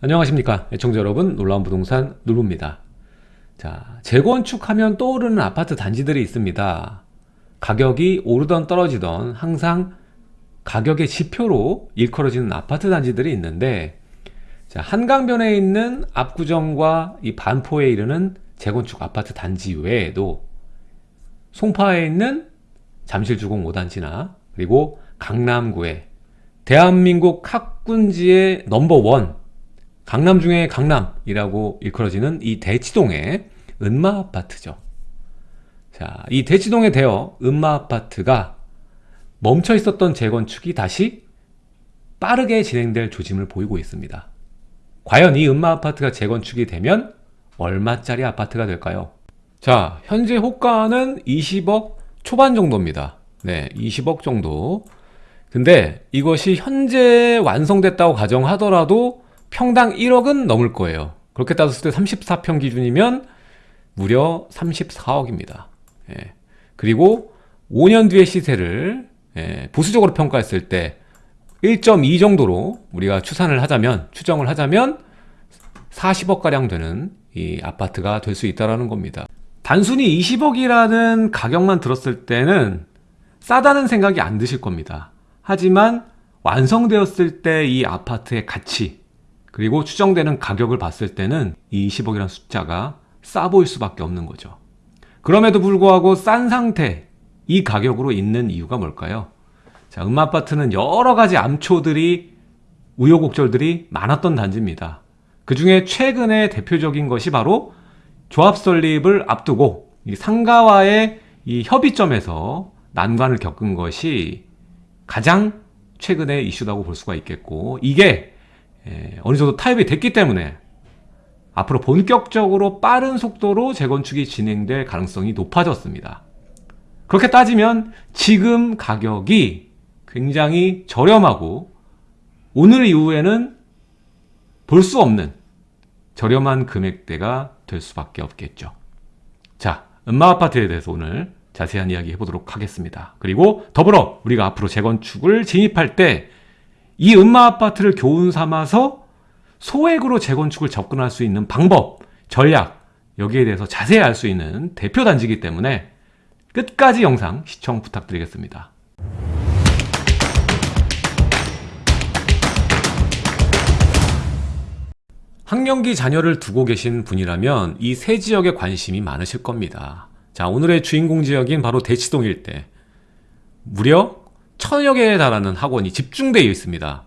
안녕하십니까 애청자 여러분. 놀라운 부동산 누루입니다. 자 재건축하면 떠오르는 아파트 단지들이 있습니다. 가격이 오르던 떨어지던 항상 가격의 지표로 일컬어지는 아파트 단지들이 있는데 자 한강변에 있는 압구정과 이 반포에 이르는 재건축 아파트 단지 외에도 송파에 있는 잠실주공 5단지나 그리고 강남구에 대한민국 학군지의 넘버원 강남 중에 강남이라고 일컬어지는 이 대치동의 은마 아파트죠. 자, 이 대치동에 대여 은마 아파트가 멈춰 있었던 재건축이 다시 빠르게 진행될 조짐을 보이고 있습니다. 과연 이 은마 아파트가 재건축이 되면 얼마짜리 아파트가 될까요? 자, 현재 호가는 20억 초반 정도입니다. 네, 20억 정도. 근데 이것이 현재 완성됐다고 가정하더라도 평당 1억은 넘을 거예요. 그렇게 따졌을 때 34평 기준이면 무려 34억입니다. 예. 그리고 5년 뒤의 시세를 예, 보수적으로 평가했을 때 1.2 정도로 우리가 추산을 하자면 추정을 하자면 40억가량 되는 이 아파트가 될 수 있다는 겁니다. 단순히 20억이라는 가격만 들었을 때는 싸다는 생각이 안 드실 겁니다. 하지만 완성되었을 때 이 아파트의 가치 그리고 추정되는 가격을 봤을 때는 이 20억이라는 숫자가 싸 보일 수밖에 없는 거죠. 그럼에도 불구하고 싼 상태 이 가격으로 있는 이유가 뭘까요? 자, 음아파트는 여러 가지 암초들이 우여곡절들이 많았던 단지입니다. 그 중에 최근에 대표적인 것이 바로 조합 설립을 앞두고 이 상가와의 이 협의점에서 난관을 겪은 것이 가장 최근의 이슈라고 볼 수가 있겠고 이게 예, 어느 정도 타협이 됐기 때문에 앞으로 본격적으로 빠른 속도로 재건축이 진행될 가능성이 높아졌습니다. 그렇게 따지면 지금 가격이 굉장히 저렴하고 오늘 이후에는 볼 수 없는 저렴한 금액대가 될 수밖에 없겠죠. 자, 음마아파트에 대해서 오늘 자세한 이야기 해보도록 하겠습니다. 그리고 더불어 우리가 앞으로 재건축을 진입할 때 이 음마 아파트를 교훈 삼아서 소액으로 재건축을 접근할 수 있는 방법, 전략 여기에 대해서 자세히 알 수 있는 대표 단지이기 때문에 끝까지 영상 시청 부탁드리겠습니다. 학령기 자녀를 두고 계신 분이라면 이 세 지역에 관심이 많으실 겁니다. 자 오늘의 주인공 지역인 바로 대치동 일대 무려 천여 개에 달하는 학원이 집중되어 있습니다.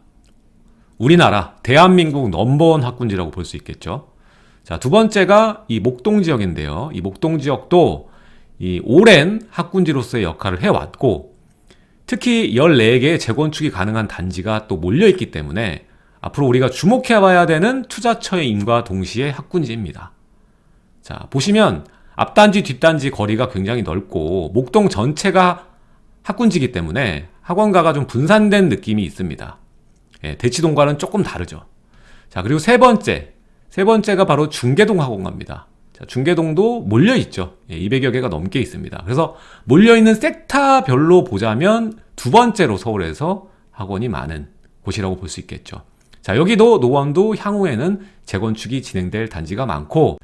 우리나라 대한민국 넘버원 학군지라고 볼 수 있겠죠. 자, 두 번째가 이 목동 지역인데요. 이 목동 지역도 이 오랜 학군지로서의 역할을 해왔고 특히 14개의 재건축이 가능한 단지가 또 몰려있기 때문에 앞으로 우리가 주목해봐야 되는 투자처의 임과 동시에 학군지입니다. 자, 보시면 앞단지, 뒷단지 거리가 굉장히 넓고 목동 전체가 학군지기 때문에 학원가가 좀 분산된 느낌이 있습니다. 예, 대치동과는 조금 다르죠. 자, 그리고 세 번째. 세 번째가 바로 중계동 학원가입니다. 자, 중계동도 몰려있죠. 예, 200여 개가 넘게 있습니다. 그래서 몰려있는 섹타별로 보자면 두 번째로 서울에서 학원이 많은 곳이라고 볼 수 있겠죠. 자, 여기도 노원도 향후에는 재건축이 진행될 단지가 많고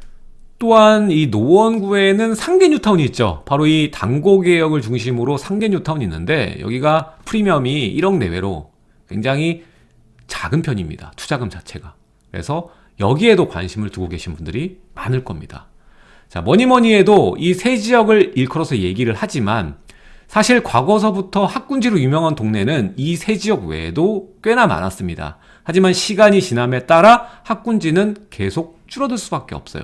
또한 이 노원구에는 상계 뉴타운이 있죠. 바로 이 당고개역을 중심으로 상계 뉴타운이 있는데 여기가 프리미엄이 1억 내외로 굉장히 작은 편입니다. 투자금 자체가. 그래서 여기에도 관심을 두고 계신 분들이 많을 겁니다. 자 뭐니뭐니 해도 이 세 지역을 일컬어서 얘기를 하지만 사실 과거서부터 학군지로 유명한 동네는 이 세 지역 외에도 꽤나 많았습니다. 하지만 시간이 지남에 따라 학군지는 계속 줄어들 수밖에 없어요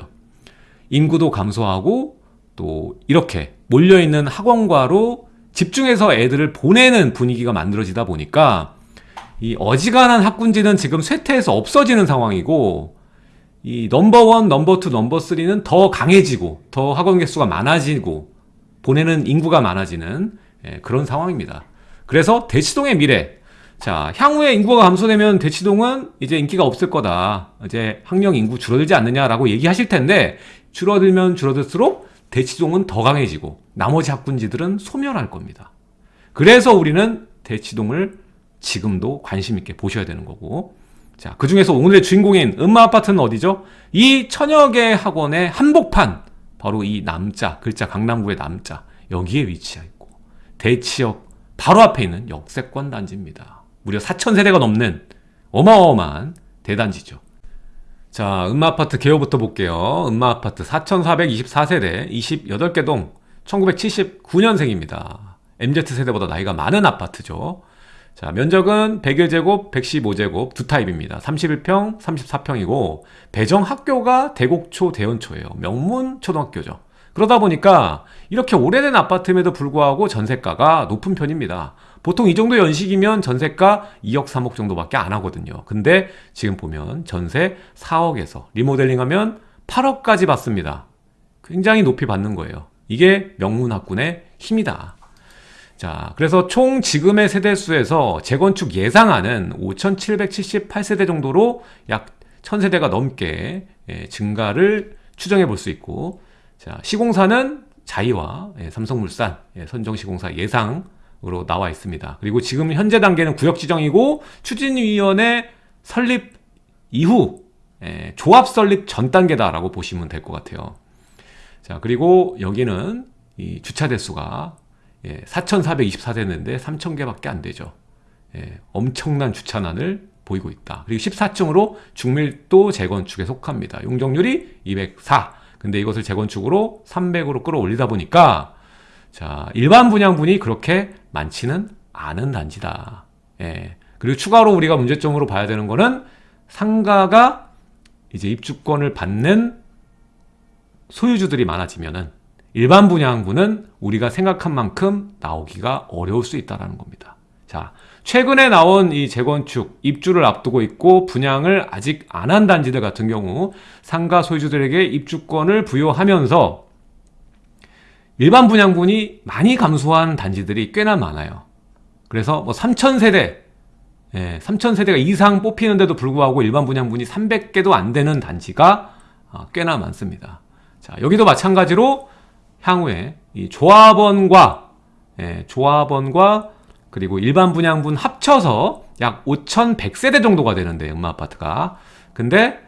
인구도 감소하고 또 이렇게 몰려있는 학원과로 집중해서 애들을 보내는 분위기가 만들어지다 보니까 이 어지간한 학군지는 지금 쇠퇴해서 없어지는 상황이고 이 넘버원, 넘버투, 넘버쓰리는 더 강해지고 더 학원 개수가 많아지고 보내는 인구가 많아지는 예, 그런 상황입니다. 그래서 대치동의 미래 자 향후에 인구가 감소되면 대치동은 이제 인기가 없을 거다 이제 학령 인구 줄어들지 않느냐라고 얘기하실 텐데 줄어들면 줄어들수록 대치동은 더 강해지고 나머지 학군지들은 소멸할 겁니다. 그래서 우리는 대치동을 지금도 관심 있게 보셔야 되는 거고 자, 그 중에서 오늘의 주인공인 음마 아파트는 어디죠? 이 천여 개 학원의 한복판, 바로 이 남자, 글자 강남구의 남자, 여기에 위치해 있고, 대치역 바로 앞에 있는 역세권 단지입니다. 무려 4,000세대가 넘는 어마어마한 대단지죠. 자, 음마아파트 개요부터 볼게요. 음마아파트 4,424세대, 28개 동, 1979년생입니다. MZ세대보다 나이가 많은 아파트죠. 자, 면적은 101제곱, 115제곱 두 타입입니다. 31평, 34평이고 배정 학교가 대곡초 대연초예요. 명문 초등학교죠. 그러다 보니까 이렇게 오래된 아파트임에도 불구하고 전세가가 높은 편입니다. 보통 이 정도 연식이면 전세가 2억, 3억 정도밖에 안 하거든요. 근데 지금 보면 전세 4억에서 리모델링하면 8억까지 받습니다. 굉장히 높이 받는 거예요. 이게 명문학군의 힘이다. 자, 그래서 총 지금의 세대수에서 재건축 예상하는 5,778세대 정도로 약 1,000세대가 넘게 예, 증가를 추정해 볼 수 있고, 자, 시공사는 자이와 예, 삼성물산 예, 선정시공사 예상 으로 나와 있습니다. 그리고 지금 현재 단계는 구역 지정이고 추진위원회 설립 이후 예, 조합 설립 전 단계다라고 보시면 될 것 같아요. 자, 그리고 여기는 이 주차 대수가 예, 4,424대인데 3,000개밖에 안 되죠. 예, 엄청난 주차난을 보이고 있다. 그리고 14층으로 중밀도 재건축에 속합니다. 용적률이 204. 근데 이것을 재건축으로 300으로 끌어올리다 보니까 자 일반 분양분이 그렇게 많지는 않은 단지다. 예. 그리고 추가로 우리가 문제점으로 봐야 되는 거는 상가가 이제 입주권을 받는 소유주들이 많아지면은 일반 분양분은 우리가 생각한 만큼 나오기가 어려울 수 있다는 겁니다. 자, 최근에 나온 이 재건축, 입주를 앞두고 있고 분양을 아직 안 한 단지들 같은 경우 상가 소유주들에게 입주권을 부여하면서 일반 분양분이 많이 감소한 단지들이 꽤나 많아요. 그래서 뭐 3,000세대, 예, 3,000세대가 이상 뽑히는데도 불구하고 일반 분양분이 300개도 안 되는 단지가 아, 꽤나 많습니다. 자, 여기도 마찬가지로 향후에 이 조합원과 예, 조합원과 그리고 일반 분양분 합쳐서 약 5,100세대 정도가 되는데 음마 아파트가 근데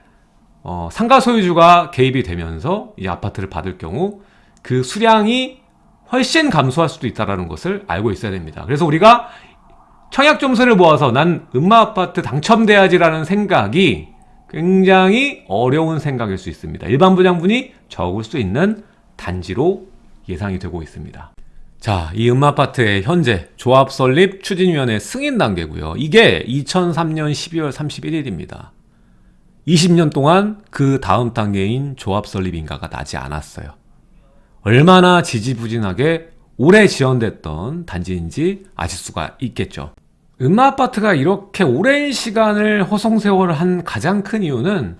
어, 상가 소유주가 개입이 되면서 이 아파트를 받을 경우 그 수량이 훨씬 감소할 수도 있다는 것을 알고 있어야 됩니다. 그래서 우리가 청약 점수를 모아서 난 음마 아파트 당첨돼야지라는 생각이 굉장히 어려운 생각일 수 있습니다. 일반 분양분이 적을 수 있는 단지로 예상이 되고 있습니다. 자, 이 음마아파트의 현재 조합 설립 추진위원회 승인 단계고요. 이게 2003년 12월 31일입니다. 20년 동안 그 다음 단계인 조합 설립 인가가 나지 않았어요. 얼마나 지지부진하게 오래 지연됐던 단지인지 아실 수가 있겠죠. 음마아파트가 이렇게 오랜 시간을 허송세월을 한 가장 큰 이유는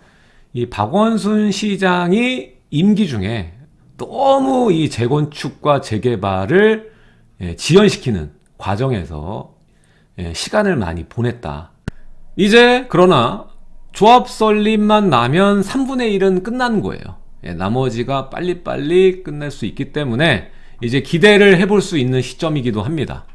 이 박원순 시장이 임기 중에 너무 이 재건축과 재개발을 예, 지연시키는 과정에서 예, 시간을 많이 보냈다. 이제 그러나 조합 설립만 나면 3분의 1은 끝난 거예요. 예, 나머지가 빨리빨리 끝낼 수 있기 때문에 이제 기대를 해볼 수 있는 시점이기도 합니다.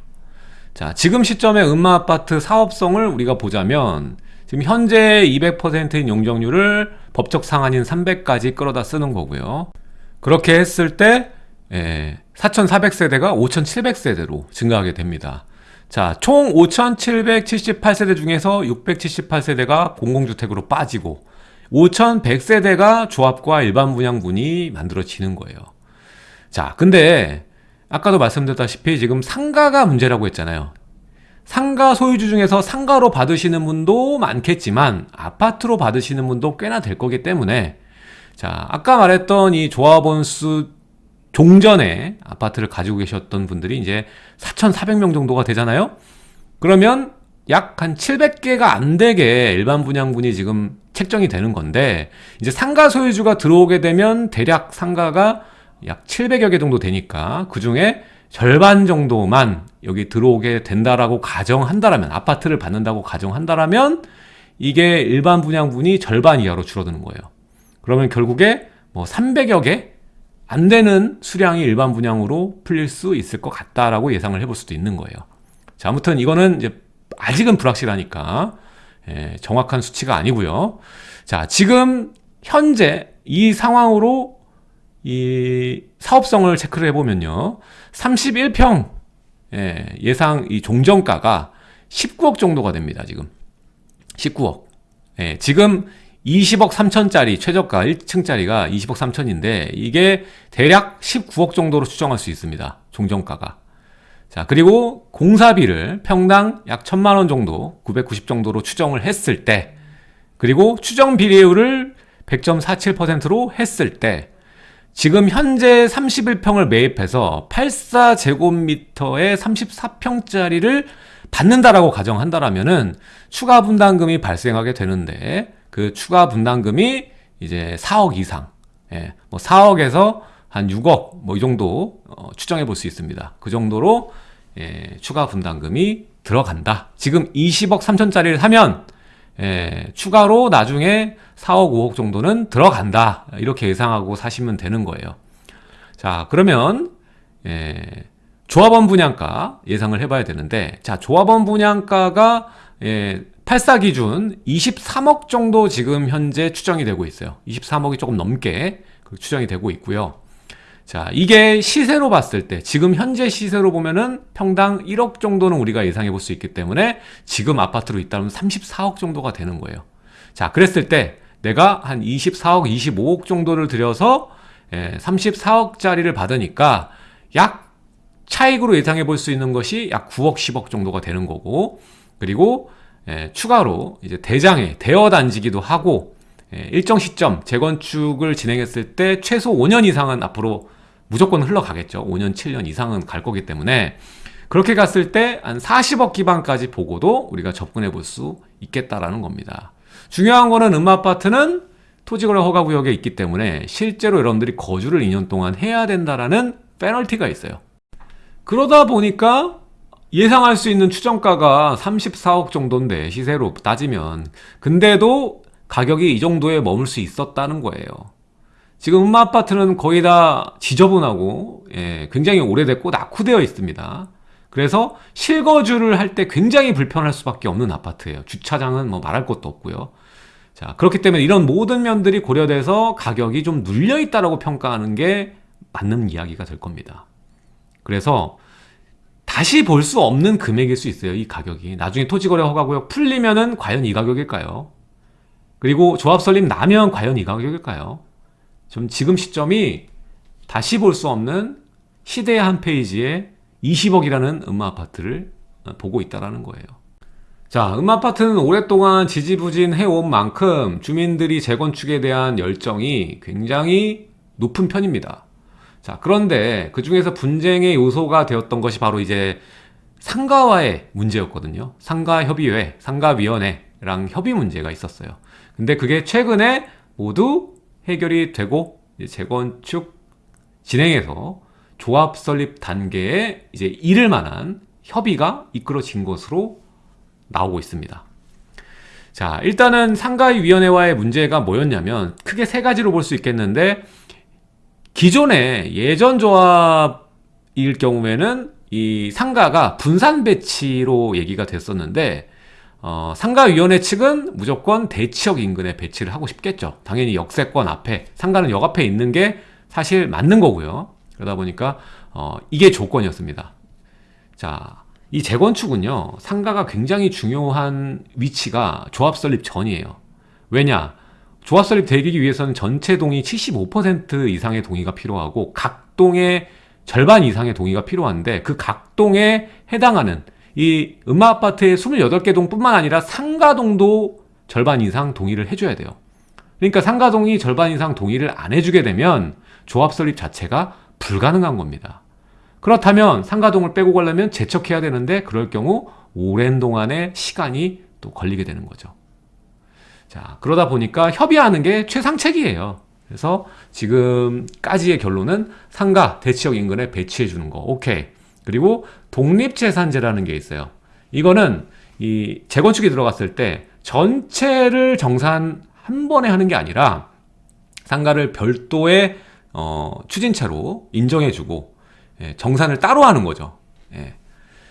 자, 지금 시점의 음마 아파트 사업성을 우리가 보자면 지금 현재 200%인 용적률을 법적 상한인 300까지 끌어다 쓰는 거고요. 그렇게 했을 때 4,400세대가 5,700세대로 증가하게 됩니다. 자, 총 5,778세대 중에서 678세대가 공공주택으로 빠지고 5,100세대가 조합과 일반 분양분이 만들어지는 거예요. 자, 근데 아까도 말씀드렸다시피 지금 상가가 문제라고 했잖아요. 상가 소유주 중에서 상가로 받으시는 분도 많겠지만 아파트로 받으시는 분도 꽤나 될 거기 때문에 자, 아까 말했던 이 조합원 수 종전에 아파트를 가지고 계셨던 분들이 이제 4,400명 정도가 되잖아요? 그러면 약 한 700개가 안 되게 일반 분양분이 지금 책정이 되는 건데, 이제 상가 소유주가 들어오게 되면 대략 상가가 약 700여 개 정도 되니까 그 중에 절반 정도만 여기 들어오게 된다라고 가정한다라면, 아파트를 받는다고 가정한다라면, 이게 일반 분양분이 절반 이하로 줄어드는 거예요. 그러면 결국에 뭐 300여 개 안 되는 수량이 일반 분양으로 풀릴 수 있을 것 같다라고 예상을 해볼 수도 있는 거예요. 자, 아무튼 이거는 이제 아직은 불확실하니까 예, 정확한 수치가 아니고요. 자, 지금 현재 이 상황으로 이 사업성을 체크를 해보면요. 31평 예, 상이 종전가가 19억 정도가 됩니다. 지금 19억. 예, 지금 20억 3천짜리 최저가 1층짜리가 20억 3천인데 이게 대략 19억 정도로 추정할 수 있습니다. 종전가가. 자, 그리고 공사비를 평당 약 1000만 원 정도, 990 정도로 추정을 했을 때 그리고 추정 비례율을 100.47%로 했을 때 지금 현재 31평을 매입해서 84제곱미터에 34평짜리를 받는다라고 가정한다라면은 추가 분담금이 발생하게 되는데 그 추가 분담금이 이제 4억 이상, 예, 뭐 4억에서 한 6억 뭐 이 정도 어, 추정해 볼 수 있습니다. 그 정도로 예, 추가 분담금이 들어간다. 지금 20억 3천짜리를 사면 예, 추가로 나중에 4억 5억 정도는 들어간다. 이렇게 예상하고 사시면 되는 거예요. 자, 그러면 예, 조합원 분양가 예상을 해봐야 되는데 자 조합원 분양가가 예, 84 기준 23억 정도 지금 현재 추정이 되고 있어요 23억이 조금 넘게 그 추정이 되고 있고요 자 이게 시세로 봤을 때 지금 현재 시세로 보면은 평당 1억 정도는 우리가 예상해 볼 수 있기 때문에 지금 아파트로 있다면 34억 정도가 되는 거예요. 자 그랬을 때 내가 한 24억 25억 정도를 들여서 예, 34억짜리를 받으니까 약 차익으로 예상해 볼 수 있는 것이 약 9억 10억 정도가 되는 거고 그리고 예, 추가로 이제 대장에 대여 단지기도 하고 예, 일정 시점 재건축을 진행했을 때 최소 5년 이상은 앞으로 무조건 흘러가겠죠. 5년 7년 이상은 갈 거기 때문에 그렇게 갔을 때 한 40억 기반까지 보고도 우리가 접근해 볼 수 있겠다라는 겁니다. 중요한 거는 음마아파트는 토지거래 허가구역에 있기 때문에 실제로 여러분들이 거주를 2년 동안 해야 된다라는 페널티가 있어요. 그러다 보니까 예상할 수 있는 추정가가 34억 정도인데 시세로 따지면 근데도 가격이 이 정도에 머물 수 있었다는 거예요 지금 음마 아파트는 거의 다 지저분하고 예, 굉장히 오래됐고 낙후되어 있습니다. 그래서 실거주를 할 때 굉장히 불편할 수밖에 없는 아파트예요. 주차장은 뭐 말할 것도 없고요. 자 그렇기 때문에 이런 모든 면들이 고려돼서 가격이 좀 눌려 있다고 평가하는 게 맞는 이야기가 될 겁니다. 그래서 다시 볼 수 없는 금액일 수 있어요 이 가격이. 나중에 토지거래 허가구역 풀리면은 과연 이 가격일까요? 그리고 조합 설립 나면 과연 이 가격일까요 좀 지금 시점이 다시 볼 수 없는 시대의 한 페이지에 20억이라는 음마아파트를 보고 있다는 거예요. 자 음마아파트는 오랫동안 지지부진 해온 만큼 주민들이 재건축에 대한 열정이 굉장히 높은 편입니다. 자 그런데 그 중에서 분쟁의 요소가 되었던 것이 바로 이제 상가와의 문제였거든요. 상가협의회, 상가위원회랑 협의 문제가 있었어요. 근데 그게 최근에 모두 해결이 되고 재건축 진행해서 조합 설립 단계에 이제 이를 만한 협의가 이끌어진 것으로 나오고 있습니다. 자 일단은 상가위원회와의 문제가 뭐였냐면 크게 세 가지로 볼 수 있겠는데 기존의 예전 조합일 경우에는 이 상가가 분산 배치로 얘기가 됐었는데 어, 상가위원회 측은 무조건 대치역 인근에 배치를 하고 싶겠죠. 당연히 역세권 앞에 상가는 역 앞에 있는 게 사실 맞는 거고요. 그러다 보니까 어, 이게 조건이었습니다. 자, 이 재건축은요 상가가 굉장히 중요한 위치가 조합 설립 전이에요. 왜냐? 조합 설립 되기 위해서는 전체 동의 75% 이상의 동의가 필요하고 각 동의 절반 이상의 동의가 필요한데 그 각 동에 해당하는 이 음마아파트의 28개 동 뿐만 아니라 상가동도 절반 이상 동의를 해줘야 돼요. 그러니까 상가동이 절반 이상 동의를 안 해주게 되면 조합 설립 자체가 불가능한 겁니다. 그렇다면 상가동을 빼고 가려면 재척해야 되는데 그럴 경우 오랜 동안의 시간이 또 걸리게 되는 거죠. 자 그러다 보니까 협의하는 게 최상책이에요. 그래서 지금까지의 결론은 상가 대치역 인근에 배치해 주는 거. 오케이 그리고 독립재산제라는 게 있어요. 이거는 이 재건축이 들어갔을 때 전체를 정산 한 번에 하는 게 아니라 상가를 별도의 어, 추진체로 인정해주고 예, 정산을 따로 하는 거죠. 예.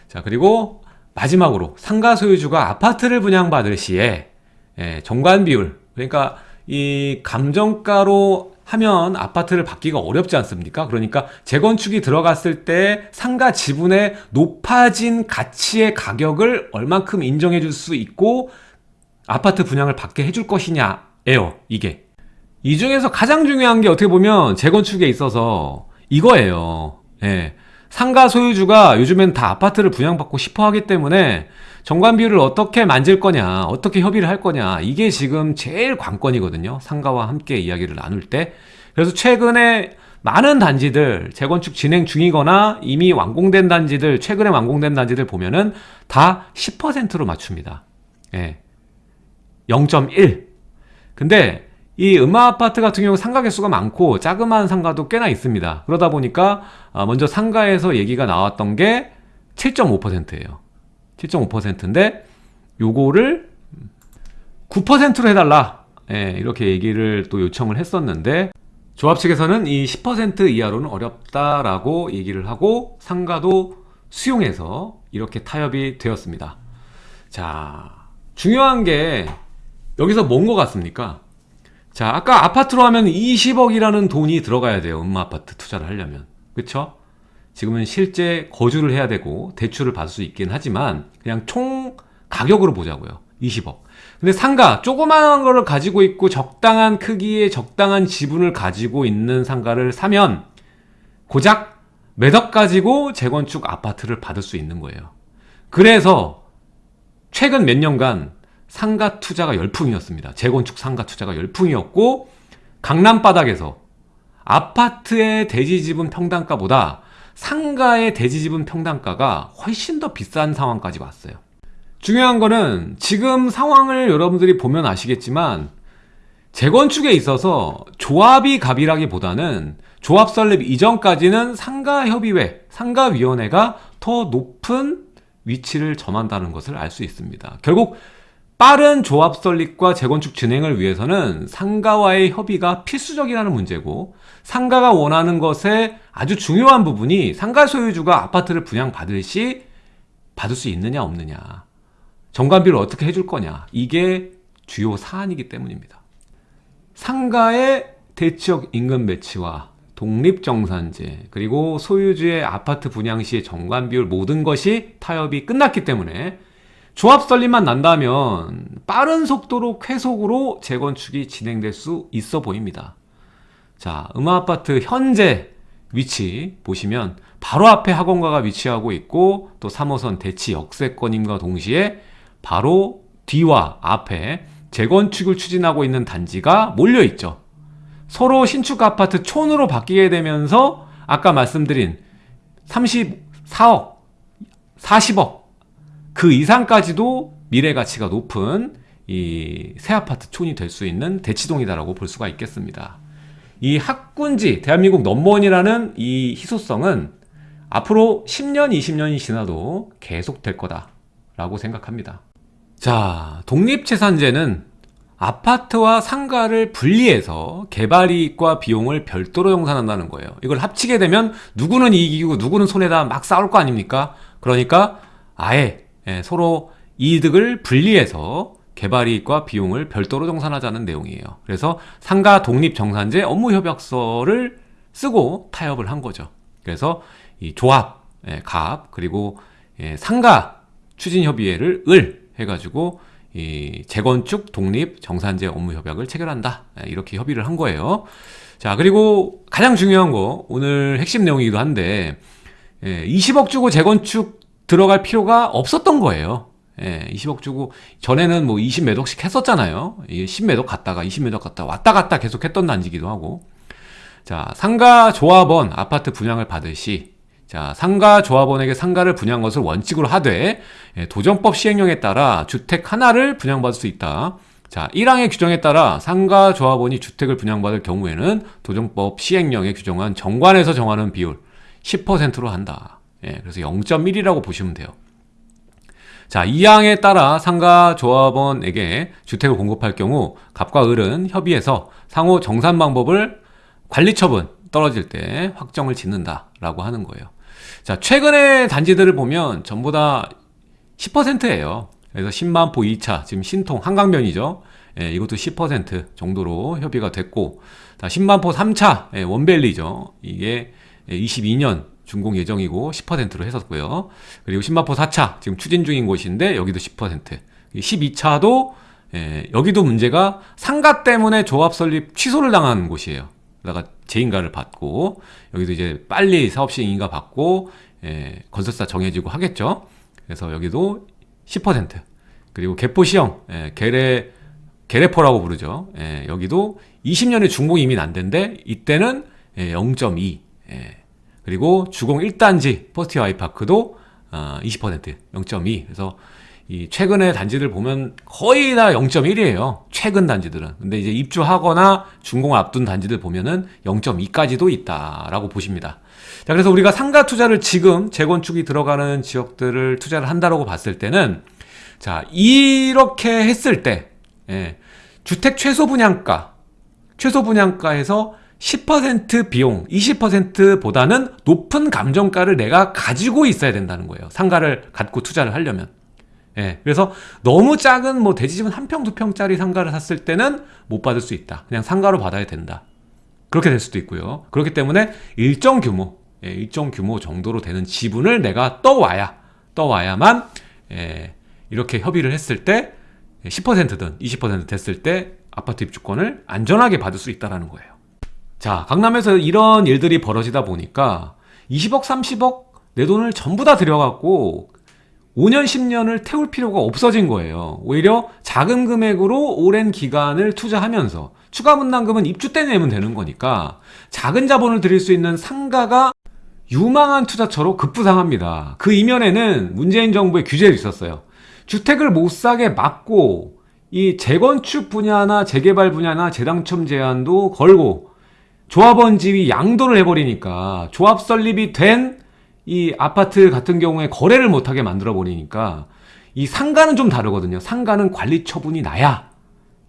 자 그리고 마지막으로 상가 소유주가 아파트를 분양받을 시에 예, 정관 비율. 그러니까 이 감정가로 하면 아파트를 받기가 어렵지 않습니까? 그러니까 재건축이 들어갔을 때 상가 지분의 높아진 가치의 가격을 얼만큼 인정해 줄 수 있고 아파트 분양을 받게 해줄 것이냐예요 이게 이 중에서 가장 중요한 게 어떻게 보면 재건축에 있어서 이거예요 예. 상가 소유주가 요즘엔 다 아파트를 분양받고 싶어 하기 때문에 정관 비율을 어떻게 만질 거냐 어떻게 협의를 할 거냐 이게 지금 제일 관건이거든요. 상가와 함께 이야기를 나눌 때. 그래서 최근에 많은 단지들 재건축 진행 중이거나 이미 완공된 단지들 최근에 완공된 단지들 보면은 다 10%로 맞춥니다. 예. 0.1 근데 이 음마 아파트 같은 경우 상가 개수가 많고 자그마한 상가도 꽤나 있습니다. 그러다 보니까 아, 먼저 상가에서 얘기가 나왔던 게 7.5%예요 7.5%인데 요거를 9%로 해달라. 예, 이렇게 얘기를 또 요청을 했었는데 조합 측에서는 이 10% 이하로는 어렵다라고 얘기를 하고 상가도 수용해서 이렇게 타협이 되었습니다. 자 중요한 게 여기서 뭔 것 같습니까? 자 아까 아파트로 하면 20억이라는 돈이 들어가야 돼요. 음마 아파트 투자를 하려면. 그쵸? 지금은 실제 거주를 해야 되고 대출을 받을 수 있긴 하지만 그냥 총 가격으로 보자고요. 20억. 근데 상가 조그마한 거를 가지고 있고 적당한 크기의 적당한 지분을 가지고 있는 상가를 사면 고작 몇 억 가지고 재건축 아파트를 받을 수 있는 거예요. 그래서 최근 몇 년간 상가 투자가 열풍이었습니다. 재건축 상가 투자가 열풍이었고 강남 바닥에서 아파트의 대지지분 평당가보다 상가의 대지지분 평당가가 훨씬 더 비싼 상황까지 왔어요. 중요한 거는 지금 상황을 여러분들이 보면 아시겠지만 재건축에 있어서 조합이 갑이라기보다는 조합 설립 이전까지는 상가협의회, 상가위원회가 더 높은 위치를 점한다는 것을 알 수 있습니다. 결국 빠른 조합 설립과 재건축 진행을 위해서는 상가와의 협의가 필수적이라는 문제고 상가가 원하는 것에 아주 중요한 부분이 상가 소유주가 아파트를 분양받을 시 받을 수 있느냐 없느냐. 정관비를 어떻게 해줄 거냐. 이게 주요 사안이기 때문입니다. 상가의 대치역 인근 배치와 독립정산제 그리고 소유주의 아파트 분양 시의 정관비율 모든 것이 타협이 끝났기 때문에 조합 설립만 난다면 빠른 속도로 쾌속으로 재건축이 진행될 수 있어 보입니다. 자 음아아파트 현재 위치 보시면 바로 앞에 학원가가 위치하고 있고 또 3호선 대치 역세권임과 동시에 바로 뒤와 앞에 재건축을 추진하고 있는 단지가 몰려 있죠 서로 신축 아파트 촌으로 바뀌게 되면서 아까 말씀드린 34억 40억 그 이상까지도 미래 가치가 높은 이 새 아파트 촌이 될 수 있는 대치동이다라고 볼 수가 있겠습니다. 이 학군지 대한민국 넘버원이라는 이 희소성은 앞으로 10년 20년이 지나도 계속 될 거다 라고 생각합니다. 자 독립재산제는 아파트와 상가를 분리해서 개발이익과 비용을 별도로 정산한다는 거예요. 이걸 합치게 되면 누구는 이익이고 누구는 손해다 막 싸울 거 아닙니까? 그러니까 아예 예, 서로 이득을 분리해서 개발이익과 비용을 별도로 정산하자는 내용이에요. 그래서 상가 독립정산제 업무협약서를 쓰고 타협을 한 거죠. 그래서 이 조합, 예, 갑, 그리고 예, 상가 추진협의회를 을 해가지고 이 재건축 독립 정산제 업무 협약을 체결한다. 이렇게 협의를 한 거예요. 자, 그리고 가장 중요한 거 오늘 핵심 내용이기도 한데 20억 주고 재건축 들어갈 필요가 없었던 거예요. 예, 20억 주고 전에는 뭐 20몇 억씩 했었잖아요. 10몇 억 갔다가 20몇 억 갔다 왔다 갔다 계속 했던 단지기도 하고. 자, 상가 조합원 아파트 분양을 받으시 자, 상가 조합원에게 상가를 분양 것을 원칙으로 하되 예, 도정법 시행령에 따라 주택 하나를 분양받을 수 있다. 자, 1항의 규정에 따라 상가 조합원이 주택을 분양받을 경우에는 도정법 시행령에 규정한 정관에서 정하는 비율 10%로 한다. 예, 그래서 0.1이라고 보시면 돼요. 자, 이 항에 따라 상가 조합원에게 주택을 공급할 경우 갑과 을은 협의해서 상호 정산 방법을 관리 처분 떨어질 때 확정을 짓는다라고 하는 거예요. 자, 최근의 단지들을 보면 전부 다 10%예요. 그래서 10만포 2차 지금 신통 한강변이죠. 예, 이것도 10% 정도로 협의가 됐고 자, 10만포 3차 예, 원벨리죠. 이게 22년 준공 예정이고 10%로 했었고요. 그리고 10만포 4차 지금 추진 중인 곳인데 여기도 10% 12차도 예, 여기도 문제가 상가 때문에 조합 설립 취소를 당한 곳이에요. 그러다가 재인가를 받고 여기도 이제 빨리 사업 시행 인가 받고 예, 건설사 정해지고 하겠죠. 그래서 여기도 10% 그리고 개포 시형 예, 계례 계례포라고 부르죠. 예, 여기도 20년의 준공이 이미 난데인데 이때는 예, 0.2 예, 그리고 주공 1단지 포스티어 아이파크도 어, 20% 0.2 그래서 이 최근의 단지들 보면 거의 다 0.1이에요. 최근 단지들은. 근데 이제 입주하거나 준공을 앞둔 단지들 보면은 0.2까지도 있다라고 보십니다. 자, 그래서 우리가 상가 투자를 지금 재건축이 들어가는 지역들을 투자를 한다라고 봤을 때는 자, 이렇게 했을 때 예, 주택 최소 분양가 최소 분양가에서 10% 비용, 20%보다는 높은 감정가를 내가 가지고 있어야 된다는 거예요. 상가를 갖고 투자를 하려면. 예, 그래서 너무 작은 뭐 대지집은 한 평, 두 평짜리 상가를 샀을 때는 못 받을 수 있다. 그냥 상가로 받아야 된다. 그렇게 될 수도 있고요. 그렇기 때문에 일정 규모, 예, 일정 규모 정도로 되는 지분을 내가 떠와야, 떠와야만, 예, 이렇게 협의를 했을 때 10%든 20% 됐을 때 아파트 입주권을 안전하게 받을 수 있다는 거예요. 자, 강남에서 이런 일들이 벌어지다 보니까 20억, 30억 내 돈을 전부 다 들여갖고 5년, 10년을 태울 필요가 없어진 거예요. 오히려 작은 금액으로 오랜 기간을 투자하면서 추가 분담금은 입주 때 내면 되는 거니까 작은 자본을 들일 수 있는 상가가 유망한 투자처로 급부상합니다. 그 이면에는 문재인 정부의 규제도 있었어요. 주택을 못 사게 막고 이 재건축 분야나 재개발 분야나 재당첨 제한도 걸고 조합원 지위 양도를 해버리니까 조합 설립이 된 이 아파트 같은 경우에 거래를 못하게 만들어 버리니까 이 상가는 좀 다르거든요. 상가는 관리 처분이 나야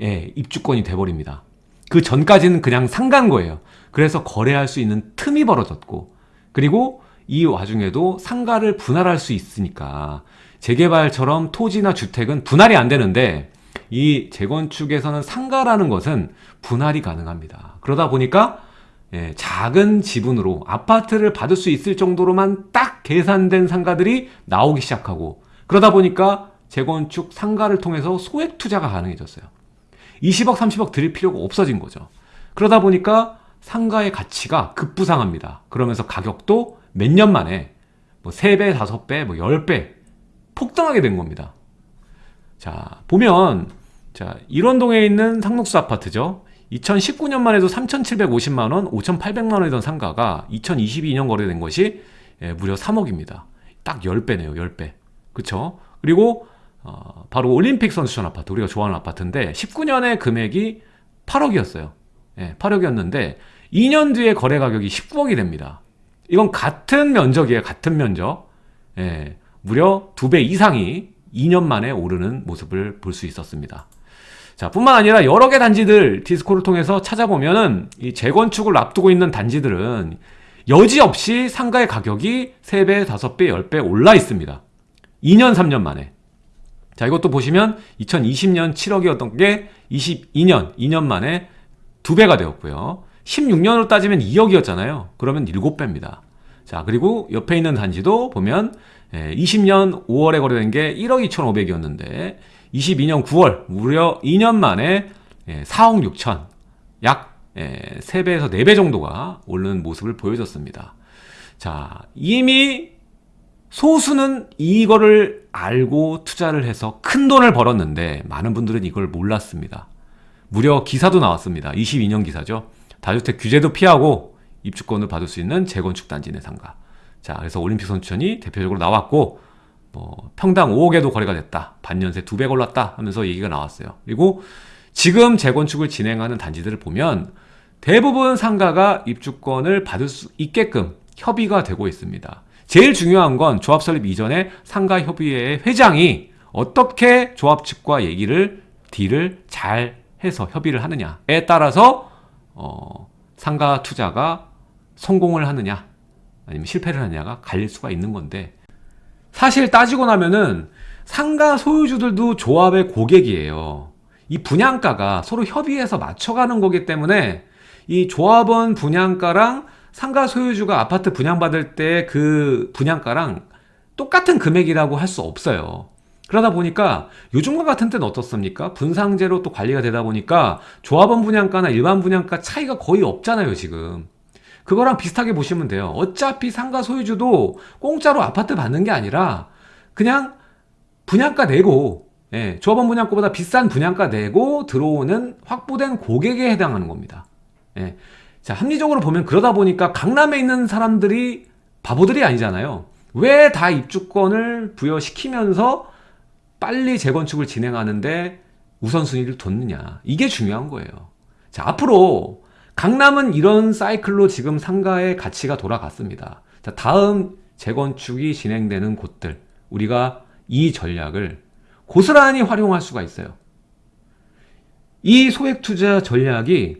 예, 입주권이 돼버립니다. 그 전까지는 그냥 상가인 거예요. 그래서 거래할 수 있는 틈이 벌어졌고 그리고 이 와중에도 상가를 분할할 수 있으니까 재개발처럼 토지나 주택은 분할이 안 되는데 이 재건축에서는 상가라는 것은 분할이 가능합니다. 그러다 보니까 예, 작은 지분으로 아파트를 받을 수 있을 정도로만 딱 계산된 상가들이 나오기 시작하고 그러다 보니까 재건축 상가를 통해서 소액 투자가 가능해졌어요. 20억, 30억 드릴 필요가 없어진 거죠. 그러다 보니까 상가의 가치가 급부상합니다. 그러면서 가격도 몇 년 만에 뭐 3배, 5배, 뭐 10배 폭등하게 된 겁니다. 자, 보면 자, 일원동에 있는 상록수 아파트죠. 2019년만 해도 3,750만원, 5,800만원이던 상가가 2022년 거래된 것이 예, 무려 3억입니다. 딱 10배네요, 10배. 그쵸? 그리고, 어, 바로 올림픽 선수촌 아파트, 우리가 좋아하는 아파트인데, 19년에 금액이 8억이었어요. 예, 8억이었는데, 2년 뒤에 거래 가격이 19억이 됩니다. 이건 같은 면적이에요, 같은 면적. 예, 무려 2배 이상이 2년 만에 오르는 모습을 볼 수 있었습니다. 자, 뿐만 아니라 여러 개 단지들 디스코를 통해서 찾아보면은 이 재건축을 앞두고 있는 단지들은 여지없이 상가의 가격이 3배, 5배, 10배 올라 있습니다. 2년, 3년 만에. 자, 이것도 보시면 2020년 7억이었던 게 22년, 2년 만에 2배가 되었고요. 16년으로 따지면 2억이었잖아요. 그러면 7배입니다. 자, 그리고 옆에 있는 단지도 보면 20년 5월에 거래된 게 1억 2,500이었는데 22년 9월 무려 2년 만에 4억 예, 6천 약 3배에서 예, 4배 정도가 오르는 모습을 보여줬습니다. 자, 이미 소수는 이거를 알고 투자를 해서 큰 돈을 벌었는데 많은 분들은 이걸 몰랐습니다. 무려 기사도 나왔습니다. 22년 기사죠. 다주택 규제도 피하고 입주권을 받을 수 있는 재건축 단지 내 상가. 자, 그래서 올림픽 선수촌이 대표적으로 나왔고 뭐 평당 5억에도 거래가 됐다. 반년새 2배 올랐다 하면서 얘기가 나왔어요. 그리고 지금 재건축을 진행하는 단지들을 보면 대부분 상가가 입주권을 받을 수 있게끔 협의가 되고 있습니다. 제일 중요한 건 조합 설립 이전에 상가 협의회의 회장이 어떻게 조합 측과 얘기를 딜을 잘 해서 협의를 하느냐에 따라서 어, 상가 투자가 성공을 하느냐 아니면 실패를 하느냐가 갈릴 수가 있는 건데 사실 따지고 나면은 상가 소유주들도 조합의 고객이에요. 이 분양가가 서로 협의해서 맞춰가는 거기 때문에 이 조합원 분양가랑 상가 소유주가 아파트 분양받을 때 그 분양가랑 똑같은 금액이라고 할 수 없어요. 그러다 보니까 요즘과 같은 때는 어떻습니까? 분상제로 또 관리가 되다 보니까 조합원 분양가나 일반 분양가 차이가 거의 없잖아요, 지금. 그거랑 비슷하게 보시면 돼요. 어차피 상가 소유주도 공짜로 아파트 받는 게 아니라 그냥 분양가 내고 예, 조합원 분양가보다 비싼 분양가 내고 들어오는 확보된 고객에 해당하는 겁니다. 예. 자, 합리적으로 보면 그러다 보니까 강남에 있는 사람들이 바보들이 아니잖아요. 왜 다 입주권을 부여시키면서 빨리 재건축을 진행하는데 우선순위를 뒀느냐. 이게 중요한 거예요. 자, 앞으로 강남은 이런 사이클로 지금 상가의 가치가 돌아갔습니다. 자, 다음 재건축이 진행되는 곳들, 우리가 이 전략을 고스란히 활용할 수가 있어요. 이 소액 투자 전략이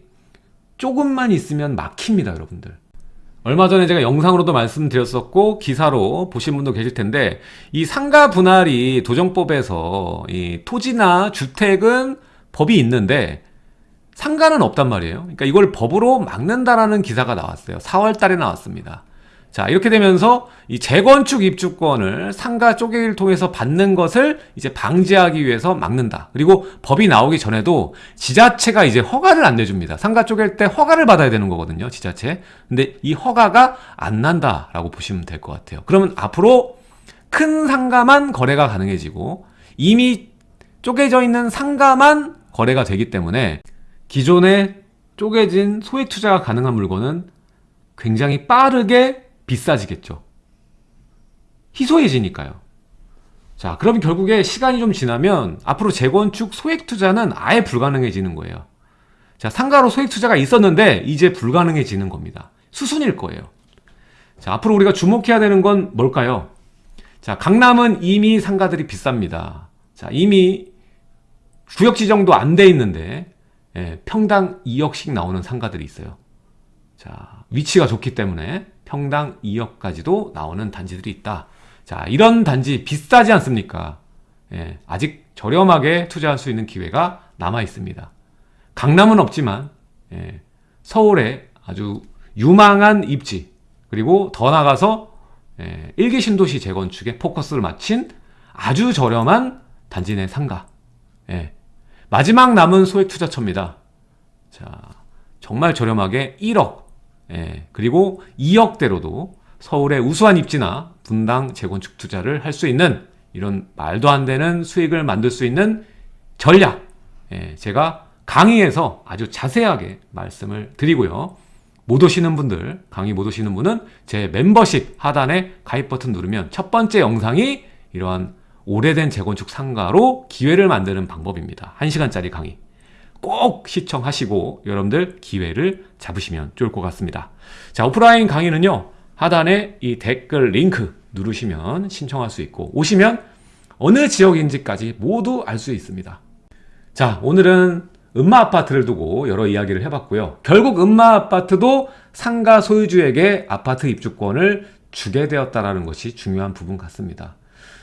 조금만 있으면 막힙니다, 여러분들. 얼마 전에 제가 영상으로도 말씀드렸었고 기사로 보신 분도 계실 텐데 이 상가 분할이 도정법에서 이 토지나 주택은 법이 있는데 상가는 없단 말이에요. 그러니까 이걸 법으로 막는다라는 기사가 나왔어요. 4월 달에 나왔습니다. 자, 이렇게 되면서 이 재건축 입주권을 상가 쪼개기를 통해서 받는 것을 이제 방지하기 위해서 막는다. 그리고 법이 나오기 전에도 지자체가 이제 허가를 안 내줍니다. 상가 쪼갤 때 허가를 받아야 되는 거거든요, 지자체. 근데 이 허가가 안 난다라고 보시면 될 것 같아요. 그러면 앞으로 큰 상가만 거래가 가능해지고 이미 쪼개져 있는 상가만 거래가 되기 때문에 기존에 쪼개진 소액 투자가 가능한 물건은 굉장히 빠르게 비싸지겠죠. 희소해지니까요. 자, 그럼 결국에 시간이 좀 지나면 앞으로 재건축 소액 투자는 아예 불가능해지는 거예요. 자, 상가로 소액 투자가 있었는데 이제 불가능해지는 겁니다. 수순일 거예요. 자, 앞으로 우리가 주목해야 되는 건 뭘까요? 자, 강남은 이미 상가들이 비쌉니다. 자, 이미 구역 지정도 안 돼 있는데 예, 평당 2억씩 나오는 상가들이 있어요. 자, 위치가 좋기 때문에 평당 2억까지도 나오는 단지들이 있다. 자, 이런 단지 비싸지 않습니까? 예, 아직 저렴하게 투자할 수 있는 기회가 남아 있습니다. 강남은 없지만 예, 서울에 아주 유망한 입지 그리고 더 나가서 예, 일기 신도시 재건축에 포커스를 맞춘 아주 저렴한 단지 내 상가. 예, 마지막 남은 소액 투자처입니다. 자, 정말 저렴하게 1억 예, 그리고 2억대로도 서울의 우수한 입지나 분당 재건축 투자를 할 수 있는 이런 말도 안 되는 수익을 만들 수 있는 전략 예, 제가 강의에서 아주 자세하게 말씀을 드리고요. 못 오시는 분들, 강의 못 오시는 분은 제 멤버십 하단에 가입 버튼 누르면 첫 번째 영상이 이러한 오래된 재건축 상가로 기회를 만드는 방법입니다. 1시간짜리 강의. 꼭 시청하시고 여러분들 기회를 잡으시면 좋을 것 같습니다. 자, 오프라인 강의는요. 하단에 이 댓글 링크 누르시면 신청할 수 있고 오시면 어느 지역인지까지 모두 알 수 있습니다. 자, 오늘은 음마 아파트를 두고 여러 이야기를 해봤고요. 결국 음마 아파트도 상가 소유주에게 아파트 입주권을 주게 되었다는 것이 중요한 부분 같습니다.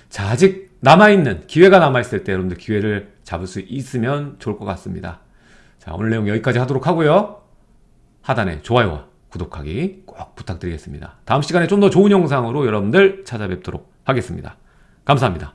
자, 아직 남아있는 기회가 남아있을 때 여러분들 기회를 잡을 수 있으면 좋을 것 같습니다. 자, 오늘 내용 여기까지 하도록 하고요. 하단에 좋아요와 구독하기 꼭 부탁드리겠습니다. 다음 시간에 좀 더 좋은 영상으로 여러분들 찾아뵙도록 하겠습니다. 감사합니다.